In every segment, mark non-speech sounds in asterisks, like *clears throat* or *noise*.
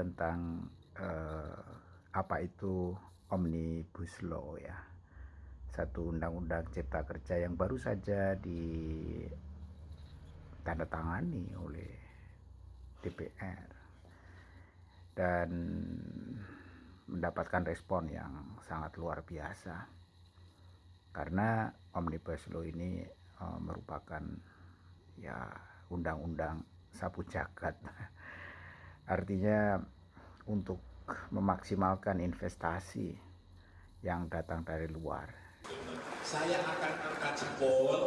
tentang eh, apa itu omnibus law ya. Satu undang-undang cipta kerja yang baru saja ditandatangani oleh DPR dan mendapatkan respon yang sangat luar biasa. Karena omnibus law ini uh, merupakan ya undang-undang sapu jagat *laughs* artinya untuk memaksimalkan investasi yang datang dari luar. Saya akan angkat jempol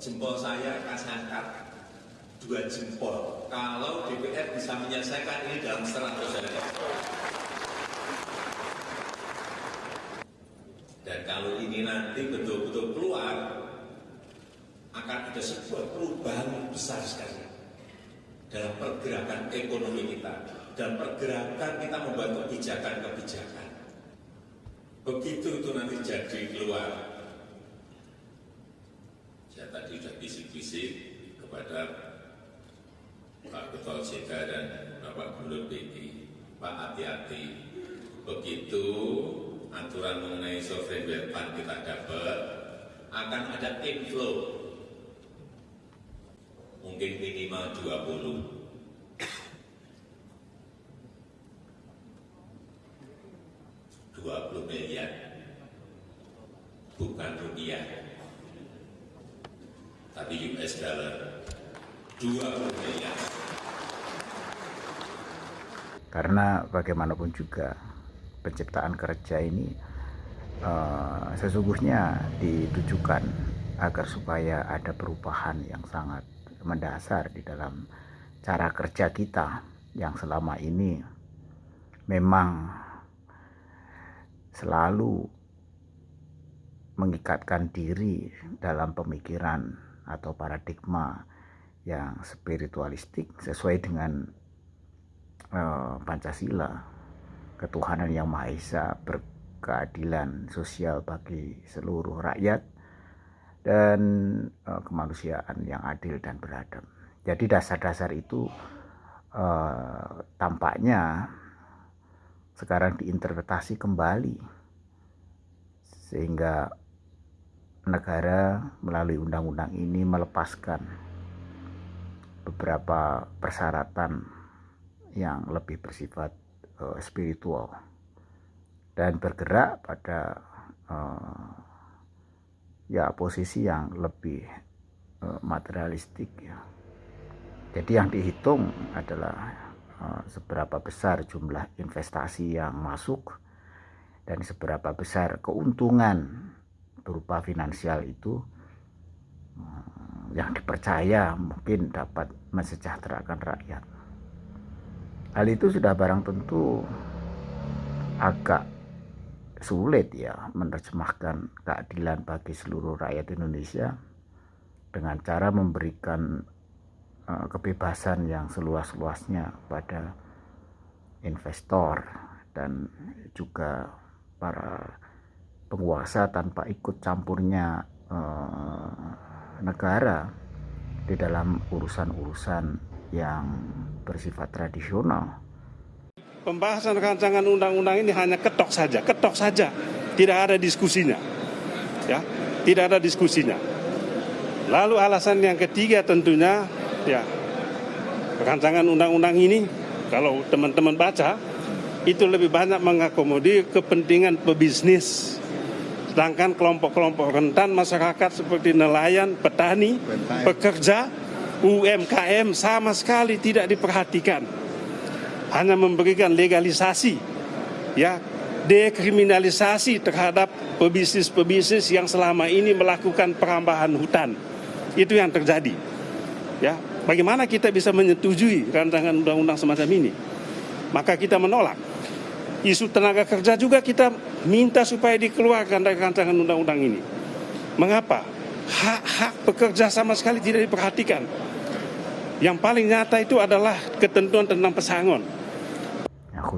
jempol saya akan saya angkat dua jempol. Kalau DPR bisa menyelesaikan ini dalam 100 hari dan kalau ini nanti betul-betul keluar akan ada sebuah perubahan besar sekali dalam pergerakan ekonomi kita dan pergerakan kita membuat kebijakan-kebijakan. Begitu itu nanti jadi keluar. Saya tadi sudah bisik-bisik kepada Pak Ketua OJK dan Bapak Gubernur BI, Pak hati-hati. Begitu aturan mengenai sovereign wealth kita dapat, akan ada inflow mungkin minimal 20 20 miliar. Bukan rupiah. Tapi US dollar. 20 miliar. Karena bagaimanapun juga penciptaan kerja ini uh, sesungguhnya ditujukan agar supaya ada perubahan yang sangat mendasar di dalam cara kerja kita yang selama ini memang selalu mengikatkan diri dalam pemikiran atau paradigma yang spiritualistik sesuai dengan uh, Pancasila. Ketuhanan yang Maha Esa berkeadilan sosial bagi seluruh rakyat dan uh, kemanusiaan yang adil dan beradab. Jadi dasar-dasar itu uh, tampaknya sekarang diinterpretasi kembali. Sehingga negara melalui undang-undang ini melepaskan beberapa persyaratan yang lebih bersifat uh, spiritual. Dan bergerak pada uh, ya posisi yang lebih uh, materialistik ya. Jadi yang dihitung adalah Eh, seberapa besar jumlah investasi yang masuk dan seberapa besar keuntungan berupa finansial itu eh, yang dipercaya mungkin dapat mensejahterakan rakyat. Hal itu sudah barang tentu agak sulit ya menerjemahkan keadilan bagi seluruh rakyat Indonesia dengan cara memberikan Eh, kebebasan yang seluas-luasnya pada investor dan juga para penguasa tanpa ikut campurnya eh, negara di dalam urusan-urusan yang bersifat tradisional. Pembahasan rancangan undang-undang ini hanya ketok saja, ketok saja, tidak ada diskusinya, ya, tidak ada diskusinya. Lalu alasan yang ketiga tentunya ya rancangan undang-undang ini kalau teman-teman baca itu lebih banyak mengakomodir kepentingan pebisnis sedangkan kelompok-kelompok rentan masyarakat seperti nelayan, petani, pekerja, UMKM sama sekali tidak diperhatikan. Hanya memberikan legalisasi, ya, dekriminalisasi terhadap pebisnis-pebisnis yang selama ini melakukan perambahan hutan. Itu yang terjadi. Ya, Bagaimana kita bisa menyetujui rancangan undang-undang semacam ini? Maka kita menolak. Isu tenaga kerja juga kita minta supaya dikeluarkan dari rancangan undang-undang ini. Mengapa? Hak-hak pekerja sama sekali tidak diperhatikan. Yang paling nyata itu adalah ketentuan tentang pesangon.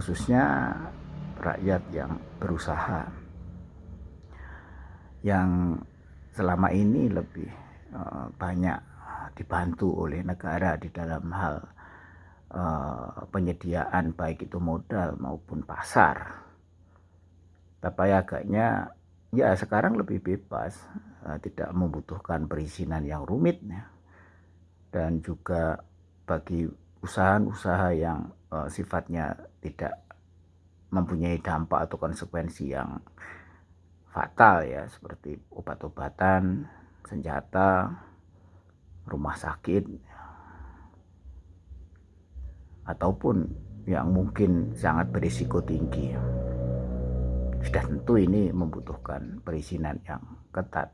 Ya, khususnya rakyat yang berusaha yang selama ini lebih uh, banyak dibantu oleh negara di dalam hal uh, penyediaan baik itu modal maupun pasar. Tapi agaknya ya sekarang lebih bebas, uh, tidak membutuhkan perizinan yang rumit. Dan juga bagi usaha-usaha yang uh, sifatnya tidak mempunyai dampak atau konsekuensi yang fatal ya seperti obat-obatan, senjata, rumah sakit ataupun yang mungkin sangat berisiko tinggi. Sudah tentu ini membutuhkan perizinan yang ketat.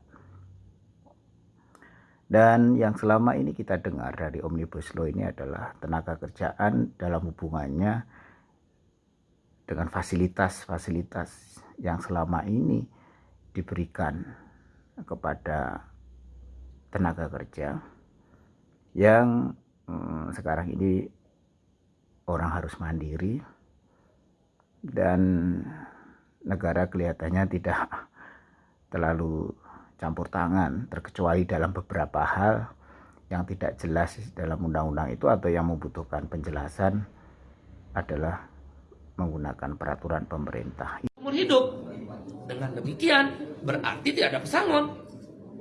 Dan yang selama ini kita dengar dari Omnibus Law ini adalah tenaga kerjaan dalam hubungannya dengan fasilitas-fasilitas yang selama ini diberikan kepada tenaga kerja yang hmm, sekarang ini orang harus mandiri dan negara kelihatannya tidak *laughs* terlalu campur tangan terkecuali dalam beberapa hal yang tidak jelas dalam undang-undang itu atau yang membutuhkan penjelasan adalah menggunakan peraturan pemerintah. Umur hidup. Dengan demikian berarti tidak ada pesangon.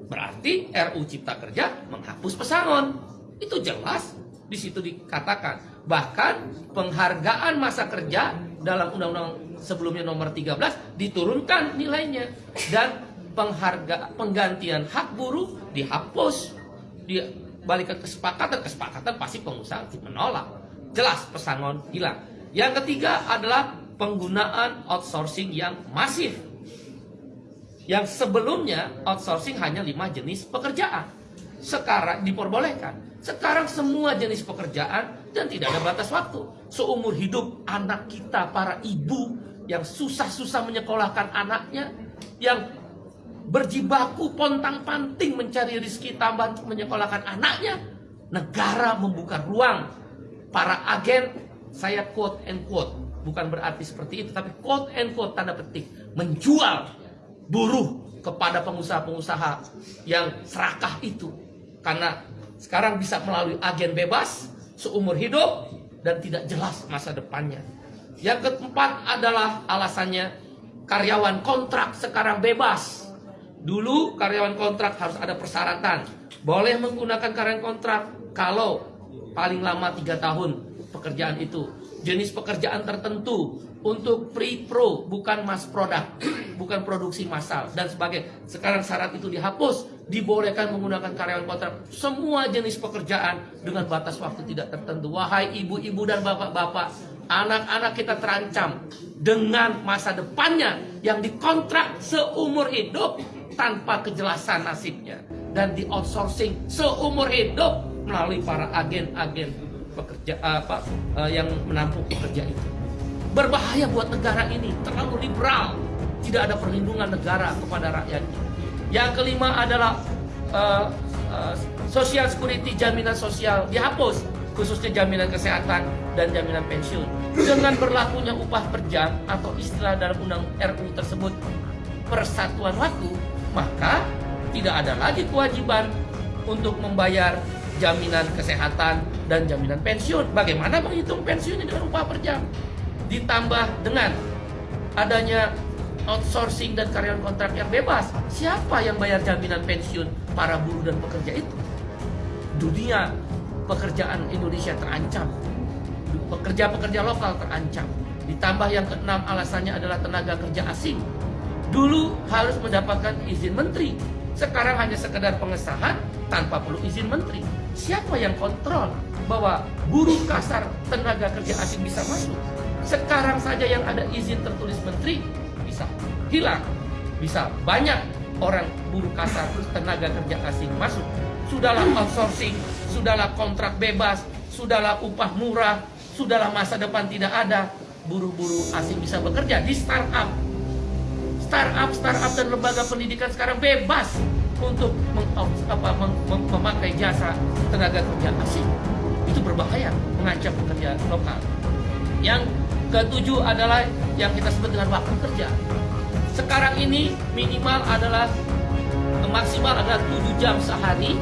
Berarti RU Cipta Kerja menghapus pesangon. Itu jelas di situ dikatakan. Bahkan penghargaan masa kerja dalam undang-undang sebelumnya nomor 13 diturunkan nilainya dan pengharga penggantian hak buruh dihapus. Di balik ke kesepakatan kesepakatan pasti pengusaha menolak. Jelas pesangon hilang. Yang ketiga adalah penggunaan outsourcing yang masif. Yang sebelumnya outsourcing hanya lima jenis pekerjaan. Sekarang diperbolehkan. Sekarang semua jenis pekerjaan dan tidak ada batas waktu. Seumur hidup anak kita para ibu yang susah-susah menyekolahkan anaknya yang berjibaku pontang-panting mencari rezeki tambahan untuk menyekolahkan anaknya, negara membuka ruang. Para agen, saya quote and quote, bukan berarti seperti itu, tapi quote and quote tanda petik, menjual buruh kepada pengusaha-pengusaha yang serakah itu. Karena sekarang bisa melalui agen bebas, seumur hidup, dan tidak jelas masa depannya. Yang keempat adalah alasannya karyawan kontrak sekarang bebas Dulu karyawan kontrak harus ada persyaratan. Boleh menggunakan karyawan kontrak kalau paling lama tiga tahun pekerjaan itu. Jenis pekerjaan tertentu untuk pre-pro bukan mass product, *clears throat* bukan produksi massal dan sebagainya. Sekarang syarat itu dihapus, dibolehkan menggunakan karyawan kontrak. Semua jenis pekerjaan dengan batas waktu tidak tertentu. Wahai ibu-ibu dan bapak-bapak, anak-anak kita terancam dengan masa depannya yang dikontrak seumur hidup tanpa kejelasan nasibnya dan di outsourcing seumur hidup melalui para agen-agen pekerja apa uh, yang menampung pekerja itu. Berbahaya buat negara ini, terlalu liberal, tidak ada perlindungan negara kepada rakyatnya. Yang kelima adalah uh, uh, social security jaminan sosial dihapus khususnya jaminan kesehatan dan jaminan pensiun. Dengan berlakunya upah per jam atau istilah dalam undang RU tersebut persatuan waktu, maka tidak ada lagi kewajiban untuk membayar jaminan kesehatan dan jaminan pensiun. Bagaimana menghitung pensiun dengan upah per jam? Ditambah dengan adanya outsourcing dan karyawan kontrak yang bebas. Siapa yang bayar jaminan pensiun para buruh dan pekerja itu? Dunia pekerjaan Indonesia terancam. Pekerja-pekerja lokal terancam. Ditambah yang keenam alasannya adalah tenaga kerja asing Dulu harus mendapatkan izin menteri. Sekarang hanya sekedar pengesahan tanpa perlu izin menteri. Siapa yang kontrol bahwa buruh kasar tenaga kerja asing bisa masuk? Sekarang saja yang ada izin tertulis menteri bisa hilang. Bisa banyak orang buruh kasar tenaga kerja asing masuk. Sudahlah outsourcing, sudahlah kontrak bebas, sudahlah upah murah, sudahlah masa depan tidak ada. Buruh-buruh asing bisa bekerja di startup, startup startup dan lembaga pendidikan sekarang bebas untuk meng, apa, mem, mem, memakai jasa tenaga kerja asing itu berbahaya mengancam pekerja lokal yang ketujuh adalah yang kita sebut dengan waktu kerja sekarang ini minimal adalah maksimal adalah 7 jam sehari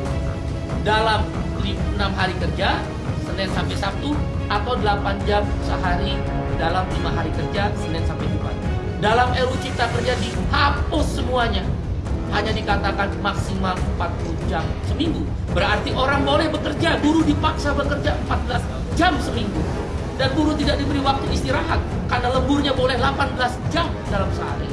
dalam 6 hari kerja Senin sampai Sabtu atau 8 jam sehari dalam lima hari kerja Senin sampai. Dalam RUU Cipta Kerja dihapus semuanya. Hanya dikatakan maksimal 40 jam seminggu. Berarti orang boleh bekerja, buruh dipaksa bekerja 14 jam seminggu. Dan buruh tidak diberi waktu istirahat karena lemburnya boleh 18 jam dalam sehari.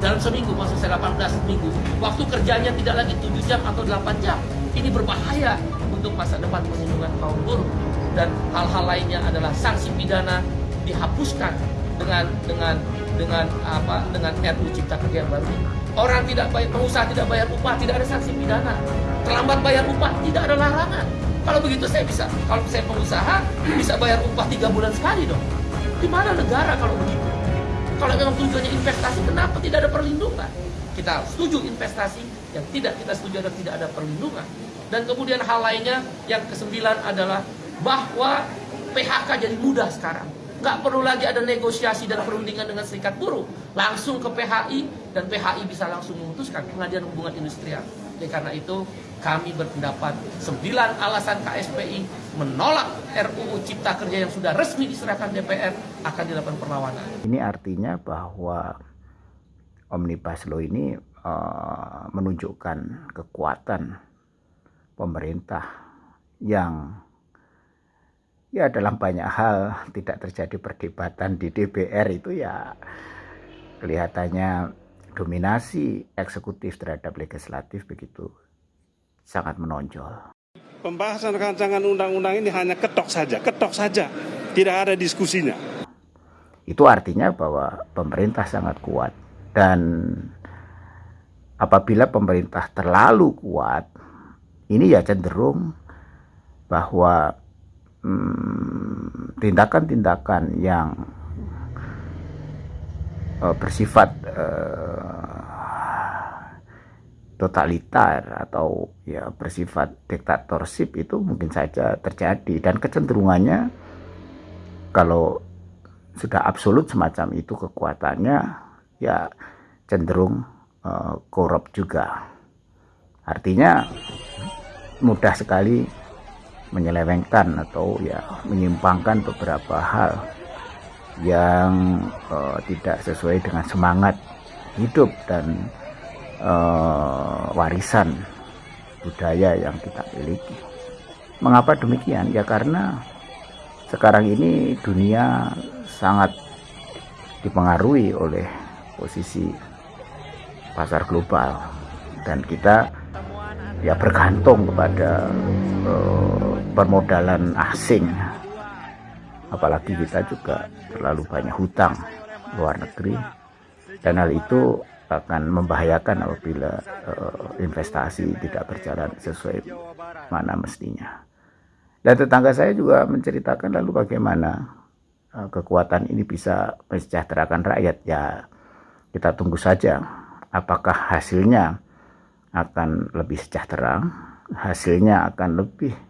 Dalam seminggu, maksud saya 18 minggu. Waktu kerjanya tidak lagi 7 jam atau 8 jam. Ini berbahaya untuk masa depan perlindungan kaum buruh dan hal-hal lainnya adalah sanksi pidana dihapuskan dengan dengan dengan apa dengan RUU Cipta Kerja yang baru. Orang tidak bayar pengusaha tidak bayar upah tidak ada sanksi pidana. Terlambat bayar upah tidak ada larangan. Kalau begitu saya bisa kalau saya pengusaha bisa bayar upah tiga bulan sekali dong. Di mana negara kalau begitu? Kalau memang tujuannya investasi kenapa tidak ada perlindungan? Kita setuju investasi yang tidak kita setuju adalah tidak ada perlindungan. Dan kemudian hal lainnya yang kesembilan adalah bahwa PHK jadi mudah sekarang. Nggak perlu lagi ada negosiasi dan perundingan dengan serikat buruh. Langsung ke PHI dan PHI bisa langsung memutuskan pengadilan hubungan industrial. Oleh karena itu kami berpendapat sembilan alasan KSPI menolak RUU Cipta Kerja yang sudah resmi diserahkan DPR akan dilakukan perlawanan. Ini artinya bahwa Omnibus Law ini uh, menunjukkan kekuatan pemerintah yang ya dalam banyak hal tidak terjadi perdebatan di DPR itu ya kelihatannya dominasi eksekutif terhadap legislatif begitu sangat menonjol. Pembahasan rancangan undang-undang ini hanya ketok saja, ketok saja, tidak ada diskusinya. Itu artinya bahwa pemerintah sangat kuat dan apabila pemerintah terlalu kuat ini ya cenderung bahwa tindakan-tindakan hmm, yang uh, bersifat uh, totalitar atau ya bersifat diktatorship itu mungkin saja terjadi. Dan kecenderungannya kalau sudah absolut semacam itu kekuatannya ya cenderung uh, korup juga. Artinya mudah sekali menyelewengkan atau ya menyimpangkan beberapa hal yang uh, tidak sesuai dengan semangat hidup dan uh, warisan budaya yang kita miliki. Mengapa demikian? Ya karena sekarang ini dunia sangat dipengaruhi oleh posisi pasar global dan kita ya bergantung kepada uh, permodalan asing. Apalagi kita juga terlalu banyak hutang luar negeri. Dan hal itu akan membahayakan apabila uh, investasi tidak berjalan sesuai mana mestinya. Dan tetangga saya juga menceritakan lalu bagaimana uh, kekuatan ini bisa mensejahterakan rakyat. Ya kita tunggu saja apakah hasilnya akan lebih sejahtera, hasilnya akan lebih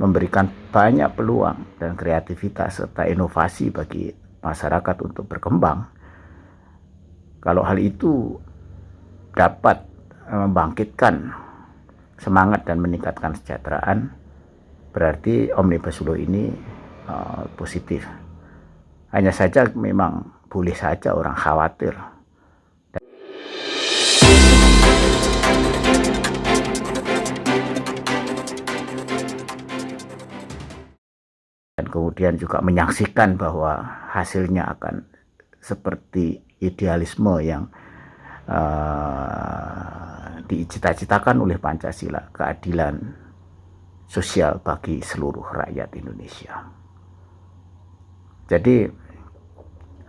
memberikan banyak peluang dan kreativitas serta inovasi bagi masyarakat untuk berkembang. Kalau hal itu dapat eh, membangkitkan semangat dan meningkatkan kesejahteraan, berarti Omnibus Law ini uh, positif. Hanya saja memang boleh saja orang khawatir kemudian juga menyaksikan bahwa hasilnya akan seperti idealisme yang uh, dicita-citakan oleh Pancasila, keadilan sosial bagi seluruh rakyat Indonesia. Jadi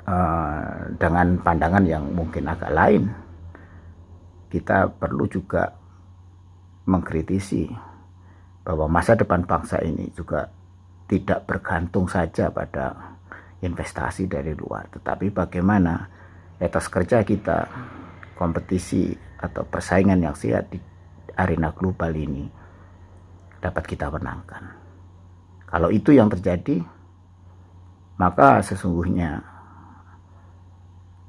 uh, dengan pandangan yang mungkin agak lain, kita perlu juga mengkritisi bahwa masa depan bangsa ini juga tidak bergantung saja pada investasi dari luar, tetapi bagaimana etos kerja kita, kompetisi atau persaingan yang sehat di arena global ini dapat kita menangkan. Kalau itu yang terjadi, maka sesungguhnya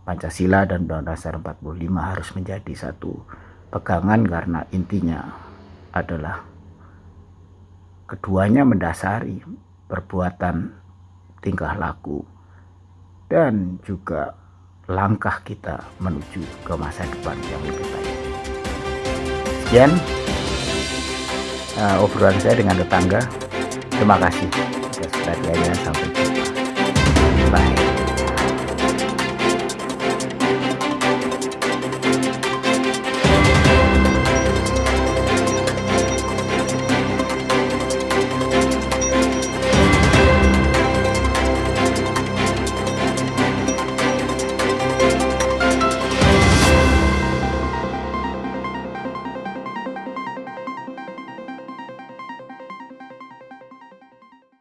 Pancasila dan Undang-Undang Dasar 45 harus menjadi satu pegangan karena intinya adalah keduanya mendasari perbuatan tingkah laku dan juga langkah kita menuju ke masa depan yang lebih baik. Sekian uh, obrolan saya dengan tetangga. Terima kasih perhatiannya. Sampai jumpa.